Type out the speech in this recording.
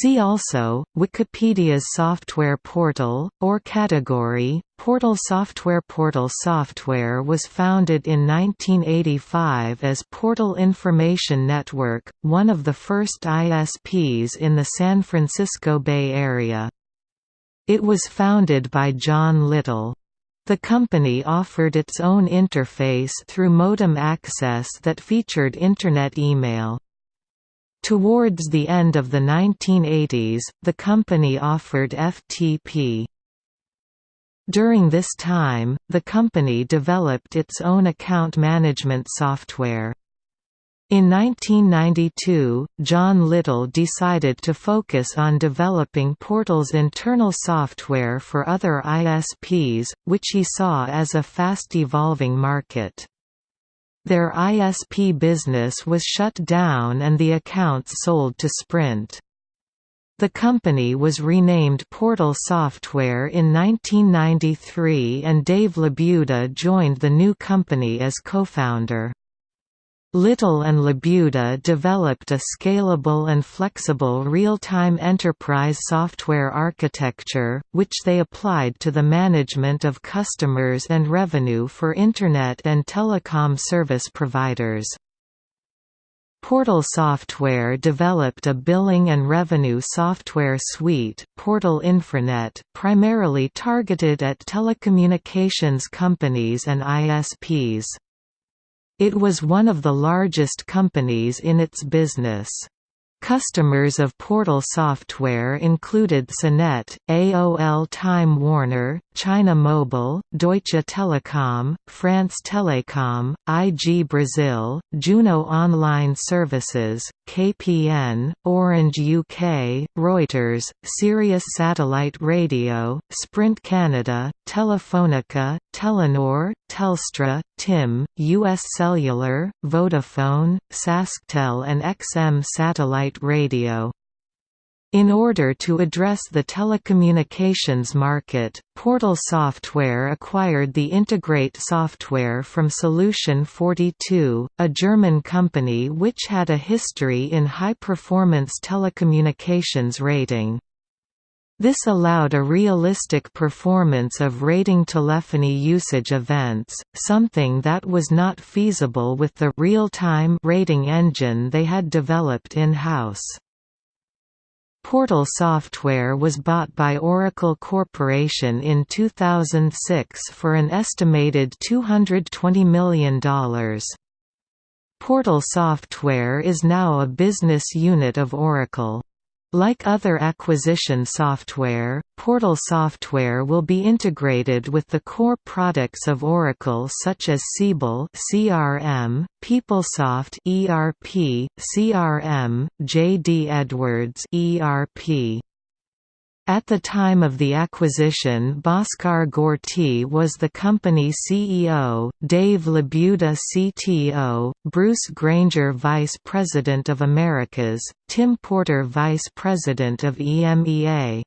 See also, Wikipedia's software portal, or category, Portal Software Portal Software was founded in 1985 as Portal Information Network, one of the first ISPs in the San Francisco Bay Area. It was founded by John Little. The company offered its own interface through modem access that featured Internet email. Towards the end of the 1980s, the company offered FTP. During this time, the company developed its own account management software. In 1992, John Little decided to focus on developing Portal's internal software for other ISPs, which he saw as a fast-evolving market. Their ISP business was shut down and the accounts sold to Sprint. The company was renamed Portal Software in 1993 and Dave LaBuda joined the new company as co-founder. Little and Labuda developed a scalable and flexible real-time enterprise software architecture, which they applied to the management of customers and revenue for Internet and telecom service providers. Portal Software developed a billing and revenue software suite, Portal Infranet, primarily targeted at telecommunications companies and ISPs. It was one of the largest companies in its business. Customers of Portal software included CNET, AOL Time Warner, China Mobile, Deutsche Telekom, France Telecom, IG Brazil, Juno Online Services, KPN, Orange UK, Reuters, Sirius Satellite Radio, Sprint Canada, Telefonica, Telenor, Telstra, TIM, US Cellular, Vodafone, SaskTel and XM Satellite Radio. In order to address the telecommunications market, Portal Software acquired the Integrate software from Solution 42, a German company which had a history in high-performance telecommunications rating. This allowed a realistic performance of rating telephony usage events, something that was not feasible with the real-time rating engine they had developed in-house. Portal Software was bought by Oracle Corporation in 2006 for an estimated $220 million. Portal Software is now a business unit of Oracle. Like other acquisition software, Portal software will be integrated with the core products of Oracle such as Siebel (CRM), PeopleSoft (ERP), CRM, JD Edwards (ERP). At the time of the acquisition Bhaskar Gorti was the company CEO, Dave Labuda CTO, Bruce Granger Vice President of Americas, Tim Porter Vice President of EMEA.